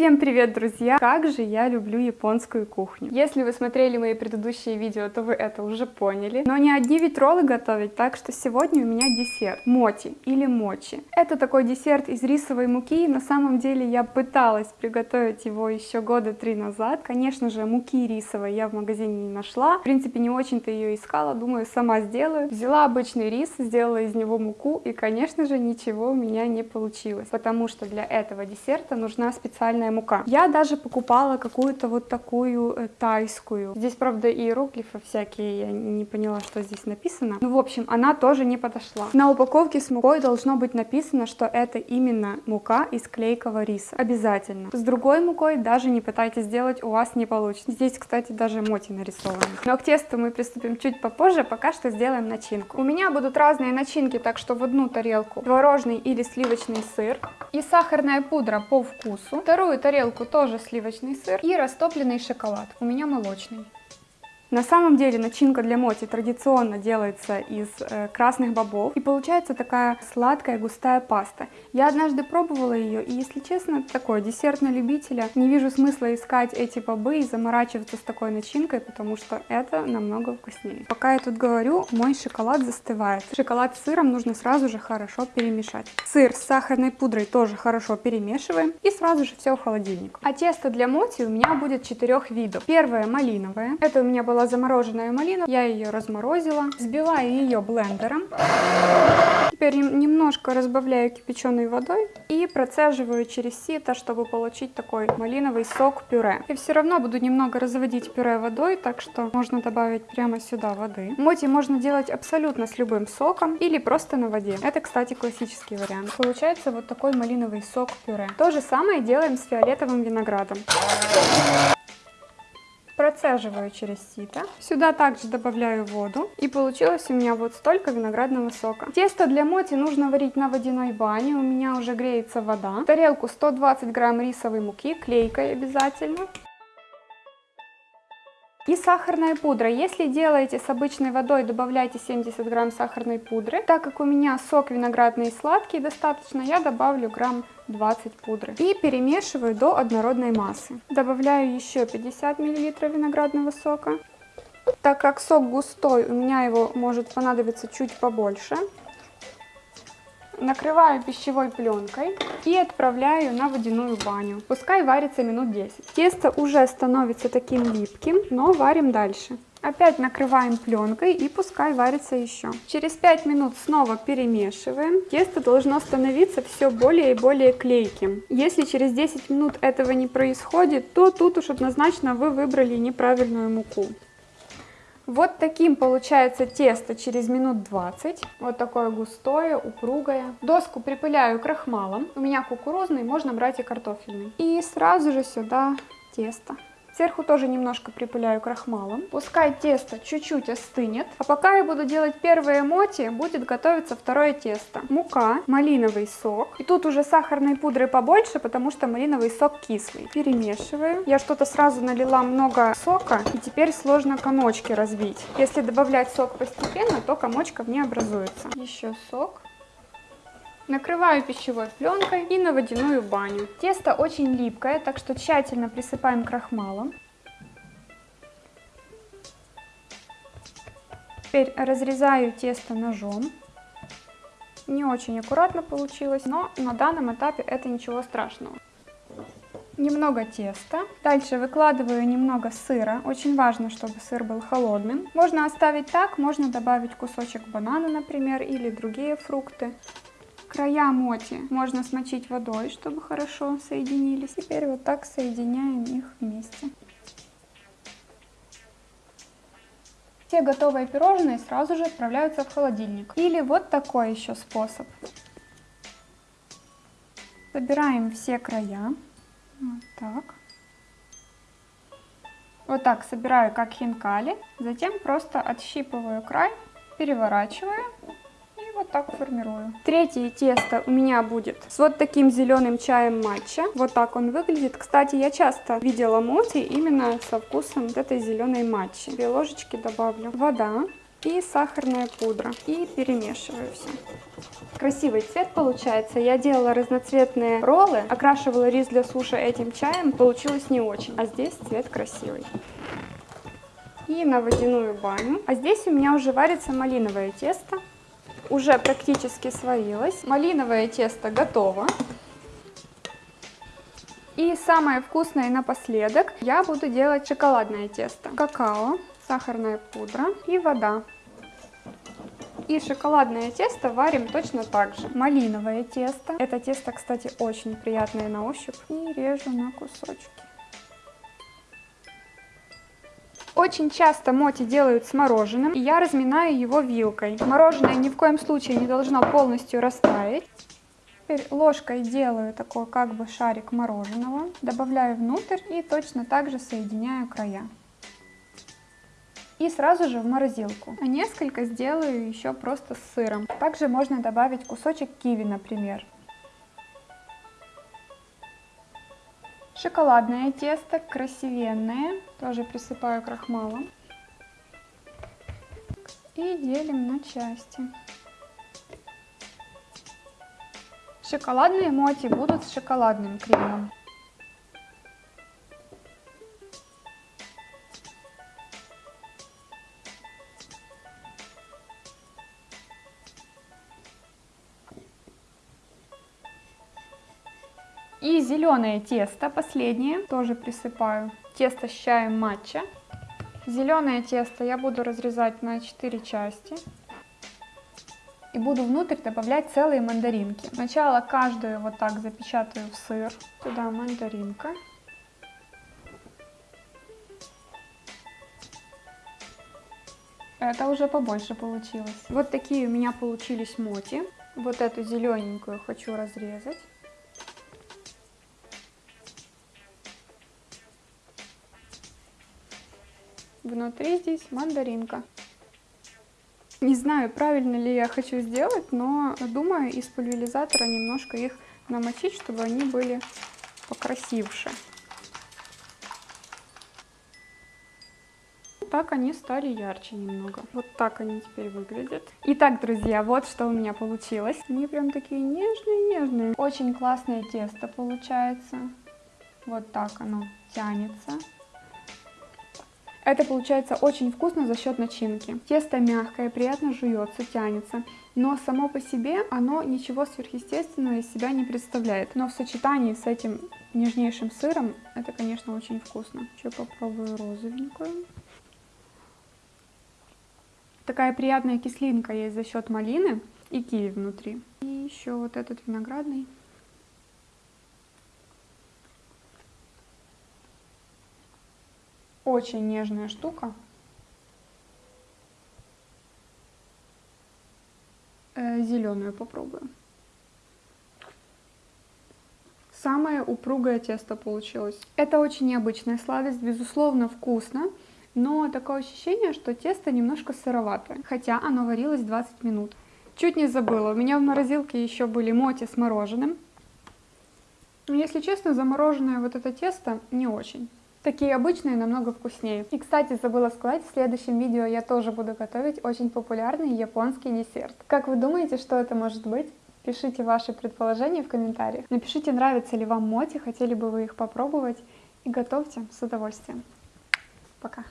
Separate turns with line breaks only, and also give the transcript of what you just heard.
Всем привет, друзья! Как же я люблю японскую кухню. Если вы смотрели мои предыдущие видео, то вы это уже поняли. Но не одни ведь роллы готовить, так что сегодня у меня десерт. Моти или мочи. Это такой десерт из рисовой муки. На самом деле я пыталась приготовить его еще года три назад. Конечно же, муки рисовой я в магазине не нашла. В принципе, не очень-то ее искала. Думаю, сама сделаю. Взяла обычный рис, сделала из него муку. И, конечно же, ничего у меня не получилось. Потому что для этого десерта нужна специальная цельная мука. Я даже покупала какую-то вот такую э, тайскую. Здесь, правда, иероглифы всякие, я не поняла, что здесь написано. Ну, в общем, она тоже не подошла. На упаковке с мукой должно быть написано, что это именно мука из клейкого риса. Обязательно. С другой мукой даже не пытайтесь сделать, у вас не получится. Здесь, кстати, даже моти нарисованы. Но к тесту мы приступим чуть попозже, пока что сделаем начинку. У меня будут разные начинки, так что в одну тарелку творожный или сливочный сыр и сахарная пудра по вкусу. Вторую тарелку тоже сливочный сыр и растопленный шоколад. У меня молочный. На самом деле начинка для моти традиционно делается из э, красных бобов и получается такая сладкая густая паста. Я однажды пробовала ее и, если честно, такой десерт на любителя. Не вижу смысла искать эти бобы и заморачиваться с такой начинкой, потому что это намного вкуснее. Пока я тут говорю, мой шоколад застывает. Шоколад с сыром нужно сразу же хорошо перемешать. Сыр с сахарной пудрой тоже хорошо перемешиваем и сразу же все в холодильник. А тесто для моти у меня будет четырех видов. Первое малиновое. Это у меня была была замороженная малина, я ее разморозила, взбиваю ее блендером. Теперь немножко разбавляю кипяченой водой и процеживаю через сито, чтобы получить такой малиновый сок-пюре. И все равно буду немного разводить пюре водой, так что можно добавить прямо сюда воды. Моти можно делать абсолютно с любым соком или просто на воде. Это, кстати, классический вариант. Получается вот такой малиновый сок-пюре. То же самое делаем с фиолетовым виноградом процеживаю через сито. Сюда также добавляю воду. И получилось у меня вот столько виноградного сока. Тесто для моти нужно варить на водяной бане. У меня уже греется вода. В тарелку 120 грамм рисовой муки, клейкой обязательно. И сахарная пудра. Если делаете с обычной водой, добавляйте 70 грамм сахарной пудры. Так как у меня сок виноградный сладкий достаточно, я добавлю грамм 20 пудры. И перемешиваю до однородной массы. Добавляю еще 50 миллилитров виноградного сока. Так как сок густой, у меня его может понадобиться чуть побольше накрываю пищевой пленкой и отправляю на водяную баню. Пускай варится минут 10. Тесто уже становится таким липким, но варим дальше. Опять накрываем пленкой и пускай варится еще. Через 5 минут снова перемешиваем. Тесто должно становиться все более и более клейким. Если через 10 минут этого не происходит, то тут уж однозначно вы выбрали неправильную муку. Вот таким получается тесто через минут 20. Вот такое густое, упругое. Доску припыляю крахмалом. У меня кукурузный, можно брать и картофельный. И сразу же сюда тесто. Сверху тоже немножко припыляю крахмалом. Пускай тесто чуть-чуть остынет. А пока я буду делать первые моти, будет готовиться второе тесто. Мука, малиновый сок. И тут уже сахарной пудры побольше, потому что малиновый сок кислый. Перемешиваю. Я что-то сразу налила много сока, и теперь сложно комочки разбить. Если добавлять сок постепенно, то комочков не образуется. Еще сок. Накрываю пищевой пленкой и на водяную баню. Тесто очень липкое, так что тщательно присыпаем крахмалом. Теперь разрезаю тесто ножом. Не очень аккуратно получилось, но на данном этапе это ничего страшного. Немного теста. Дальше выкладываю немного сыра. Очень важно, чтобы сыр был холодным. Можно оставить так, можно добавить кусочек банана, например, или другие фрукты. Края моти можно смочить водой, чтобы хорошо соединились. Теперь вот так соединяем их вместе. Все готовые пирожные сразу же отправляются в холодильник. Или вот такой еще способ. Собираем все края. Вот так. Вот так собираю как хинкали. Затем просто отщипываю край, переворачиваю вот так формирую. Третье тесто у меня будет с вот таким зеленым чаем матча. Вот так он выглядит. Кстати, я часто видела моти именно со вкусом вот этой зеленой матчи. Две ложечки добавлю. Вода. и сахарная пудра. И перемешиваю все. Красивый цвет получается. Я делала разноцветные роллы, окрашивала рис для суши этим чаем. Получилось не очень. А здесь цвет красивый. И на водяную баню. А здесь у меня уже варится малиновое тесто. Уже практически сварилось. Малиновое тесто готово. И самое вкусное напоследок я буду делать шоколадное тесто. Какао, сахарная пудра и вода. И шоколадное тесто варим точно так же. Малиновое тесто. Это тесто, кстати, очень приятное на ощупь. И режу на кусочки. Очень часто моти делают с мороженым, и я разминаю его вилкой. Мороженое ни в коем случае не должно полностью растаять. Теперь ложкой делаю такой как бы шарик мороженого, добавляю внутрь и точно так же соединяю края. И сразу же в морозилку. А несколько сделаю еще просто с сыром. Также можно добавить кусочек киви, например. Шоколадное тесто, красивенное, тоже присыпаю крахмалом. И делим на части. Шоколадные моти будут с шоколадным кремом. И зеленое тесто, последнее, тоже присыпаю. Тесто с чаем матча. Зеленое тесто я буду разрезать на 4 части и буду внутрь добавлять целые мандаринки. Сначала каждую вот так запечатаю в сыр. Сюда мандаринка. Это уже побольше получилось. Вот такие у меня получились моти. Вот эту зелененькую хочу разрезать. Внутри здесь мандаринка. Не знаю, правильно ли я хочу сделать, но думаю из пульверизатора немножко их намочить, чтобы они были покрасивше. Так они стали ярче немного. Вот так они теперь выглядят. Итак, друзья, вот что у меня получилось. Они прям такие нежные-нежные. Очень классное тесто получается. Вот так оно тянется. Это получается очень вкусно за счет начинки. Тесто мягкое, приятно жуется, тянется, но само по себе оно ничего сверхъестественного из себя не представляет. Но в сочетании с этим нежнейшим сыром это, конечно, очень вкусно. Еще попробую розовенькую. Такая приятная кислинка есть за счет малины и киви внутри. И еще вот этот виноградный. Очень нежная штука. Э, зеленую попробуем. Самое упругое тесто получилось. Это очень необычная сладость, безусловно вкусно, но такое ощущение, что тесто немножко сыроватое, хотя оно варилось 20 минут. Чуть не забыла, у меня в морозилке еще были моти с мороженым. Но, если честно, замороженное вот это тесто не очень. Такие обычные намного вкуснее. И, кстати, забыла сказать, в следующем видео я тоже буду готовить очень популярный японский десерт. Как вы думаете, что это может быть? Пишите ваши предположения в комментариях. Напишите, нравятся ли вам моти, хотели бы вы их попробовать. И готовьте с удовольствием. Пока!